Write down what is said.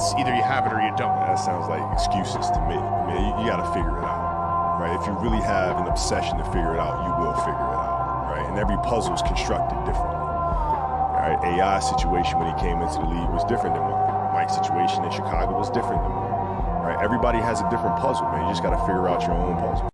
it's either you have it or you don't. That sounds like excuses to me. I mean, you, you got to figure it out, right? If you really have an obsession to figure it out, you will figure it out, right? And every puzzle is constructed differently. right? AI's situation when he came into the league was different than mine. Mike's situation in Chicago was different than mine. Right? Everybody has a different puzzle, man. You just got to figure out your own puzzle.